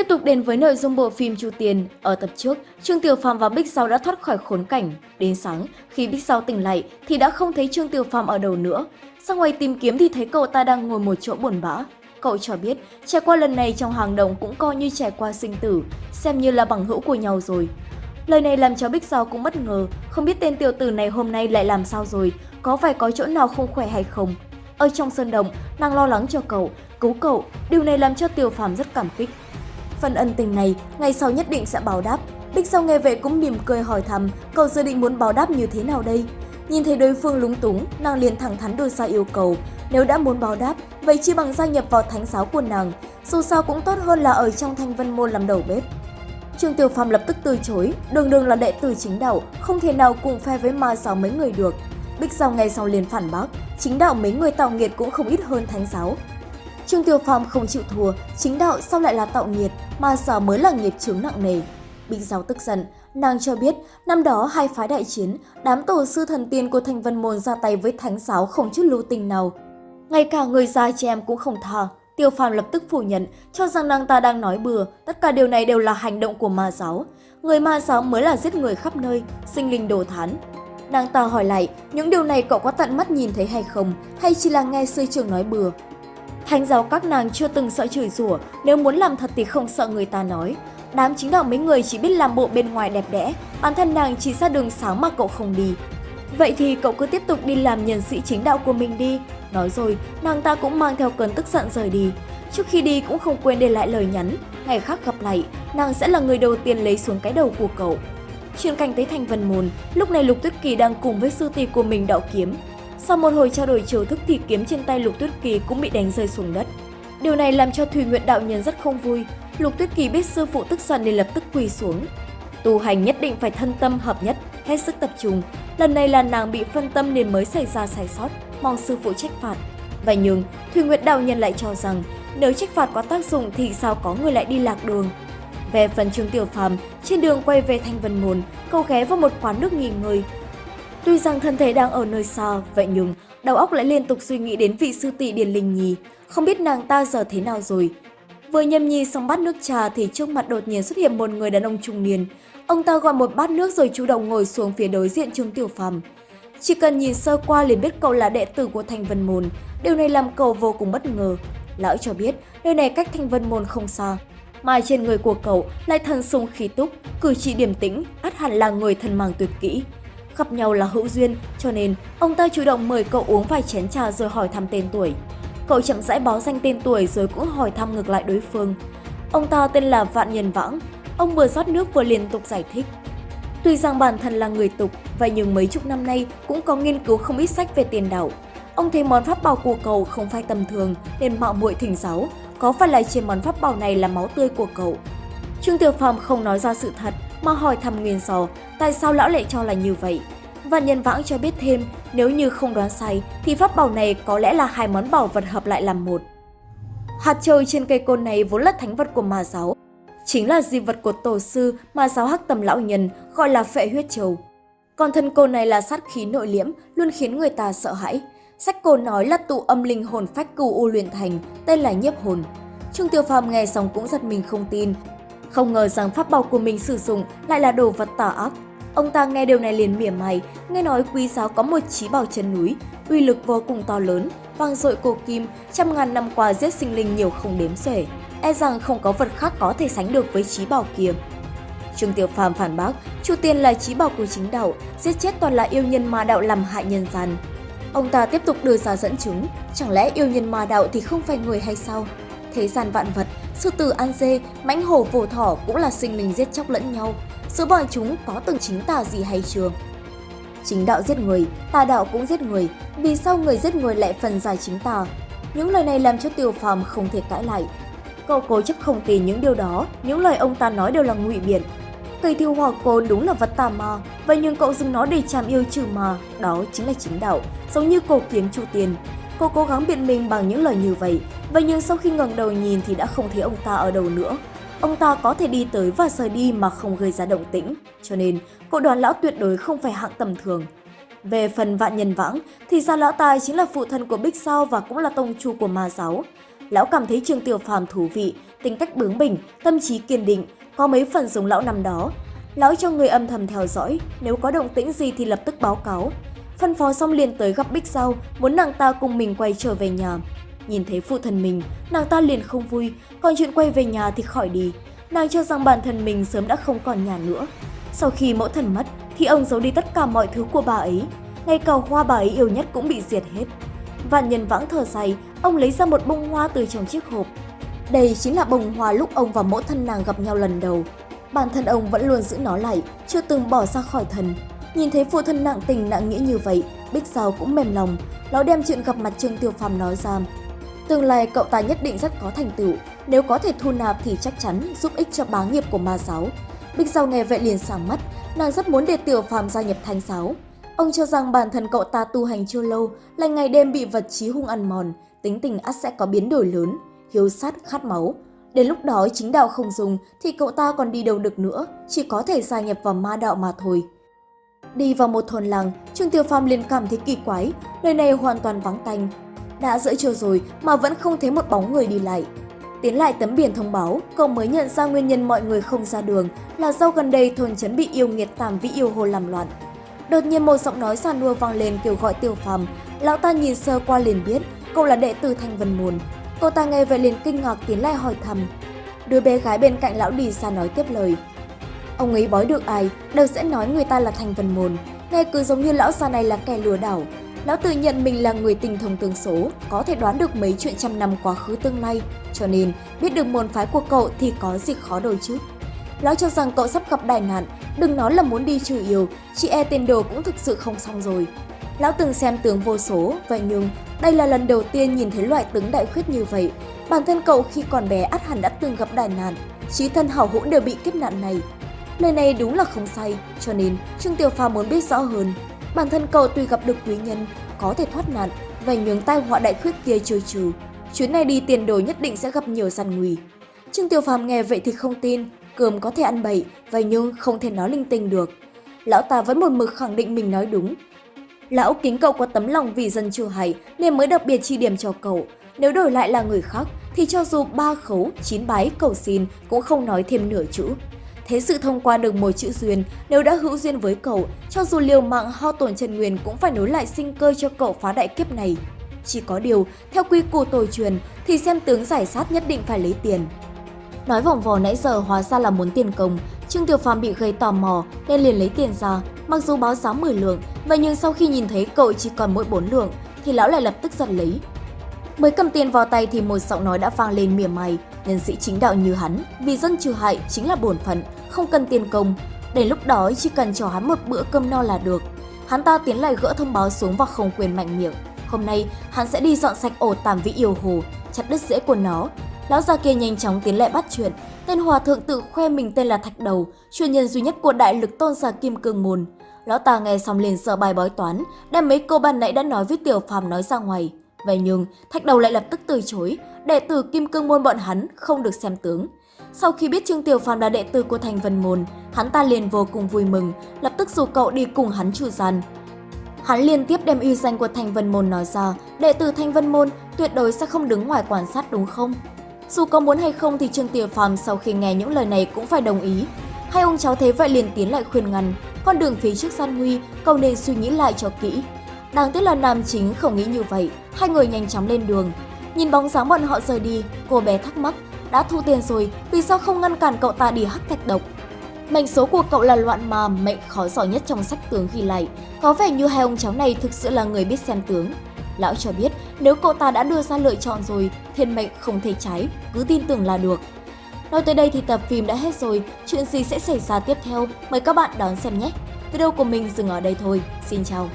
Tiếp tục đến với nội dung bộ phim Chu Tiền, ở tập trước, Trương Tiểu Phàm và Bích Sao đã thoát khỏi khốn cảnh. Đến sáng, khi Bích Sao tỉnh lại thì đã không thấy Trương Tiểu Phàm ở đâu nữa. Ra ngoài tìm kiếm thì thấy cậu ta đang ngồi một chỗ buồn bã. Cậu cho biết, trải qua lần này trong hàng đồng cũng coi như trải qua sinh tử, xem như là bằng hữu của nhau rồi. Lời này làm cho Bích Sao cũng bất ngờ, không biết tên tiểu tử này hôm nay lại làm sao rồi, có phải có chỗ nào không khỏe hay không. Ở trong sân động, nàng lo lắng cho cậu, cứu cậu, điều này làm cho Tiểu Phàm rất cảm kích. Phần ân tình này, ngày sau nhất định sẽ báo đáp. Bích sau nghe vậy cũng mỉm cười hỏi thăm, cậu dự định muốn báo đáp như thế nào đây? Nhìn thấy đối phương lúng túng, nàng liền thẳng thắn đưa ra yêu cầu. Nếu đã muốn báo đáp, vậy chi bằng gia nhập vào thánh giáo của nàng, dù sao cũng tốt hơn là ở trong thanh vân môn làm đầu bếp. Trương Tiểu Phàm lập tức từ chối, đường đường là đệ tử chính đạo, không thể nào cùng phe với ma giáo mấy người được. Bích Giao ngay sau liền phản bác, chính đạo mấy người tạo nghiệt cũng không ít hơn thánh giáo. Trương Tiểu Phàm không chịu thua, chính đạo sao lại là tạo nghiệt, ma giáo mới là nghiệp chướng nặng nề. Binh giáo tức giận, nàng cho biết năm đó hai phái đại chiến, đám tổ sư thần tiên của thành Vân Môn ra tay với thánh giáo không chút lưu tình nào. Ngay cả người già trẻ em cũng không tha, Tiêu Phàm lập tức phủ nhận, cho rằng nàng ta đang nói bừa, tất cả điều này đều là hành động của ma giáo. Người ma giáo mới là giết người khắp nơi, sinh linh đồ thán. Nàng ta hỏi lại, những điều này cậu có tận mắt nhìn thấy hay không, hay chỉ là nghe sư trưởng nói bừa? Thánh giáo các nàng chưa từng sợ chửi rủa, nếu muốn làm thật thì không sợ người ta nói. Đám chính đạo mấy người chỉ biết làm bộ bên ngoài đẹp đẽ, bản thân nàng chỉ ra đường sáng mà cậu không đi. Vậy thì cậu cứ tiếp tục đi làm nhân sĩ chính đạo của mình đi. Nói rồi, nàng ta cũng mang theo cơn tức giận rời đi. Trước khi đi cũng không quên để lại lời nhắn. Ngày khác gặp lại, nàng sẽ là người đầu tiên lấy xuống cái đầu của cậu. Chuyên cảnh tới thành vân môn, lúc này Lục Tuyết Kỳ đang cùng với sư tỷ của mình đạo kiếm. Sau một hồi trao đổi chiều thức thì kiếm trên tay Lục Tuyết Kỳ cũng bị đánh rơi xuống đất. Điều này làm cho Thùy Nguyện đạo nhân rất không vui. Lục Tuyết Kỳ biết sư phụ tức giận nên lập tức quỳ xuống. Tu hành nhất định phải thân tâm hợp nhất, hết sức tập trung. Lần này là nàng bị phân tâm nên mới xảy ra sai sót, mong sư phụ trách phạt. Vậy nhưng, Thùy Nguyệt đạo nhân lại cho rằng nếu trách phạt có tác dụng thì sao có người lại đi lạc đường. Về phần Trương Tiểu Phàm, trên đường quay về Thanh Vân Môn, cậu ghé vào một quán nước nghỉ ngơi. Tuy rằng thân thể đang ở nơi xa, vậy nhưng đầu óc lại liên tục suy nghĩ đến vị sư tỷ Điền Linh Nhi, không biết nàng ta giờ thế nào rồi. Vừa nhâm nhi xong bát nước trà thì trước mặt đột nhiên xuất hiện một người đàn ông trung niên. Ông ta gọi một bát nước rồi chủ động ngồi xuống phía đối diện Trương Tiểu Phàm. Chỉ cần nhìn sơ qua liền biết cậu là đệ tử của Thanh Vân Môn, điều này làm cậu vô cùng bất ngờ. Lão cho biết nơi này cách Thanh Vân Môn không xa, mà trên người của cậu lại thần sung khí túc, cử chỉ điềm tĩnh, át hẳn là người thân mang tuyệt kỹ. Gặp nhau là hữu duyên, cho nên ông ta chủ động mời cậu uống vài chén trà rồi hỏi thăm tên tuổi. Cậu chậm rãi báo danh tên tuổi rồi cũng hỏi thăm ngược lại đối phương. Ông ta tên là Vạn Nhân Vãng, ông vừa rót nước vừa liên tục giải thích. Tuy rằng bản thân là người tục, vậy nhưng mấy chục năm nay cũng có nghiên cứu không ít sách về tiền đạo. Ông thấy món pháp bảo của cậu không phải tầm thường nên mạo muội thỉnh giáo, có phải là trên món pháp bảo này là máu tươi của cậu? Trương Tiểu Phàm không nói ra sự thật mà hỏi thăm nguyên do tại sao lão lại cho là như vậy. Và nhân vãng cho biết thêm, nếu như không đoán sai thì pháp bảo này có lẽ là hai món bảo vật hợp lại làm một. Hạt trời trên cây côn này vốn là thánh vật của ma giáo, chính là di vật của tổ sư mà giáo hắc tầm lão nhân gọi là phệ huyết châu. Còn thân côn này là sát khí nội liễm, luôn khiến người ta sợ hãi. Sách cổ nói là tụ âm linh hồn phách cừu u luyện thành, tên là nhiếp hồn. Trương Tiêu Phàm nghe xong cũng giật mình không tin. Không ngờ rằng pháp bảo của mình sử dụng lại là đồ vật tà ác. Ông ta nghe điều này liền mỉa mày, nghe nói quý giáo có một trí bảo chân núi, uy lực vô cùng to lớn, vang dội cổ kim, trăm ngàn năm qua giết sinh linh nhiều không đếm xuể. E rằng không có vật khác có thể sánh được với trí bảo kia. Trương Tiểu Phàm phản bác, Chu Tiên là trí bảo của chính đạo, giết chết toàn là yêu nhân ma đạo làm hại nhân gian. Ông ta tiếp tục đưa ra dẫn chứng, chẳng lẽ yêu nhân ma đạo thì không phải người hay sao? Thế gian vạn vật, sư tử ăn dê, mãnh hổ vồ thỏ cũng là sinh linh giết chóc lẫn nhau. Giữa bọn chúng có từng chính tà gì hay chưa? Chính đạo giết người, tà đạo cũng giết người, vì sao người giết người lại phần giải chính tà? Những lời này làm cho Tiêu Phàm không thể cãi lại. Cậu cố chấp không tin những điều đó, những lời ông ta nói đều là ngụy biện. Cây thiêu hỏa côn đúng là vật tà ma, vậy nhưng cậu dùng nó để chạm yêu trừ ma, đó chính là chính đạo, giống như cổ kiếm trụ tiền. Cô cố gắng biện minh bằng những lời như vậy, vậy nhưng sau khi ngẩng đầu nhìn thì đã không thấy ông ta ở đâu nữa. Ông ta có thể đi tới và rời đi mà không gây ra động tĩnh, cho nên cậu đoán lão tuyệt đối không phải hạng tầm thường. Về phần vạn nhân vãng thì ra lão tài chính là phụ thân của Bích Sao và cũng là tông chu của ma giáo. Lão cảm thấy Trương Tiểu Phàm thú vị tính cách bướng bỉnh, tâm trí kiên định, có mấy phần giống lão năm đó. Lão cho người âm thầm theo dõi, nếu có động tĩnh gì thì lập tức báo cáo. Phân phó xong liền tới gặp Bích Sao, muốn nàng ta cùng mình quay trở về nhà. Nhìn thấy phụ thân mình, nàng ta liền không vui, còn chuyện quay về nhà thì khỏi đi. Nàng cho rằng bản thân mình sớm đã không còn nhà nữa. Sau khi mẫu thần mất, thì ông giấu đi tất cả mọi thứ của bà ấy. Ngay cả hoa bà ấy yêu nhất cũng bị diệt hết. Vạn nhân vãng thở dài, ông lấy ra một bông hoa từ trong chiếc hộp. Đây chính là bông hoa lúc ông và mẫu thân nàng gặp nhau lần đầu. Bản thân ông vẫn luôn giữ nó lại, chưa từng bỏ ra khỏi thần. Nhìn thấy phụ thân nặng tình nặng nghĩa như vậy, Bích Giao cũng mềm lòng, nó đem chuyện gặp mặt Trương Tiêu Phàm nói ra. Tương lai cậu ta nhất định rất có thành tựu, nếu có thể thu nạp thì chắc chắn giúp ích cho bá nghiệp của ma giáo. Bích Giao nghe vậy liền sáng mắt, nàng rất muốn để Tiểu Phàm gia nhập thanh giáo. Ông cho rằng bản thân cậu ta tu hành chưa lâu, lại ngày đêm bị vật trí hung ăn mòn, tính tình ắt sẽ có biến đổi lớn, hiếu sát khát máu. Đến lúc đó chính đạo không dùng thì cậu ta còn đi đâu được nữa, chỉ có thể gia nhập vào ma đạo mà thôi. Đi vào một thôn làng, Trương tiểu Phàm liền cảm thấy kỳ quái, nơi này hoàn toàn vắng tanh. Đã giữa trưa rồi mà vẫn không thấy một bóng người đi lại. Tiến lại tấm biển thông báo, cậu mới nhận ra nguyên nhân mọi người không ra đường là do gần đây thôn trấn bị yêu nghiệt tàm vĩ yêu hồ làm loạn. Đột nhiên một giọng nói xa nua vang lên kêu gọi Tiêu Phàm, lão ta nhìn sơ qua liền biết cậu là đệ tử Thanh Vân Môn. cô ta nghe vậy liền kinh ngạc tiến lại hỏi thăm. Đứa bé gái bên cạnh lão đi xa nói tiếp lời. Ông ấy bói được ai, đều sẽ nói người ta là Thanh Vân Môn. Nghe cứ giống như lão già này là kẻ lừa đảo. Lão tự nhận mình là người tình thông tương số, có thể đoán được mấy chuyện trăm năm quá khứ tương lai, cho nên biết được môn phái của cậu thì có gì khó đâu chứ. Lão cho rằng cậu sắp gặp đại nạn, đừng nói là muốn đi trừ yêu, chị e tiền đồ cũng thực sự không xong rồi. Lão từng xem tướng vô số, vậy nhưng đây là lần đầu tiên nhìn thấy loại tướng đại khuyết như vậy. Bản thân cậu khi còn bé át hẳn đã từng gặp đại nạn, trí thân hảo hữu đều bị kiếp nạn này. Lời này đúng là không sai, cho nên Trương Tiểu Phàm muốn biết rõ hơn. Bản thân cậu tuy gặp được quý nhân, có thể thoát nạn, và nhường tai họa đại khuyết kia chơi trừ. Chuyến này đi tiền đồ nhất định sẽ gặp nhiều gian nguy. Trương Tiểu Phàm nghe vậy thì không tin, cơm có thể ăn bậy, vậy nhưng không thể nói linh tinh được. Lão ta vẫn một mực khẳng định mình nói đúng. Lão kính cậu có tấm lòng vì dân chưa hay nên mới đặc biệt chi điểm cho cậu. Nếu đổi lại là người khác thì cho dù ba khấu, chín bái, cầu xin cũng không nói thêm nửa chữ. Thế sự thông qua được một chữ duyên, nếu đã hữu duyên với cậu, cho dù liều mạng ho tổn trần nguyên cũng phải nối lại sinh cơ cho cậu phá đại kiếp này. Chỉ có điều, theo quy củ tổ truyền thì xem tướng giải sát nhất định phải lấy tiền. Nói vòng vò nãy giờ hóa ra là muốn tiền công, Trương Tiểu Phàm bị gây tò mò nên liền lấy tiền ra, mặc dù báo giá 10 lượng, vậy nhưng sau khi nhìn thấy cậu chỉ còn mỗi 4 lượng thì lão lại lập tức giật lấy. Mới cầm tiền vào tay thì một giọng nói đã vang lên mỉa mai, nhân sĩ chính đạo như hắn, vì dân trừ hại chính là bổn phận, không cần tiền công. Đến lúc đó chỉ cần cho hắn một bữa cơm no là được. Hắn ta tiến lại gỡ thông báo xuống và không quyền mạnh miệng. Hôm nay, hắn sẽ đi dọn sạch ổ tàm vĩ yêu hồ, chặt đứt rễ của nó. Lão già kia nhanh chóng tiến lại bắt chuyện. Tên hòa thượng tự khoe mình tên là Thạch Đầu, chuyên nhân duy nhất của đại lực tôn giả Kim Cương Môn. Lão ta nghe xong liền sợ bài bói toán, đem mấy câu ban nãy đã nói với Tiểu Phàm nói ra ngoài. Vậy nhưng, Thạch Đầu lại lập tức từ chối, đệ tử Kim Cương Môn bọn hắn không được xem tướng. Sau khi biết Trương Tiểu Phàm là đệ tử của Thành Vân Môn, hắn ta liền vô cùng vui mừng, lập tức rủ cậu đi cùng hắn chủ gian. Hắn liên tiếp đem uy danh của Thành Vân Môn nói ra, đệ tử Thành Vân Môn tuyệt đối sẽ không đứng ngoài quan sát đúng không? Dù có muốn hay không thì Trương Tiểu Phàm sau khi nghe những lời này cũng phải đồng ý. Hai ông cháu thế vậy liền tiến lại khuyên ngăn, con đường phía trước gian nguy, cậu nên suy nghĩ lại cho kỹ. Đáng tiếc là nam chính không nghĩ như vậy, hai người nhanh chóng lên đường. Nhìn bóng dáng bọn họ rời đi, cô bé thắc mắc, đã thu tiền rồi, vì sao không ngăn cản cậu ta đi hắc thạch độc? Mệnh số của cậu là loạn mà mệnh khó giỏi nhất trong sách tướng ghi lại. Có vẻ như hai ông cháu này thực sự là người biết xem tướng. Lão cho biết nếu cậu ta đã đưa ra lựa chọn rồi, thiên mệnh không thể trái, cứ tin tưởng là được. Nói tới đây thì tập phim đã hết rồi, chuyện gì sẽ xảy ra tiếp theo? Mời các bạn đón xem nhé! Video của mình dừng ở đây thôi, xin chào!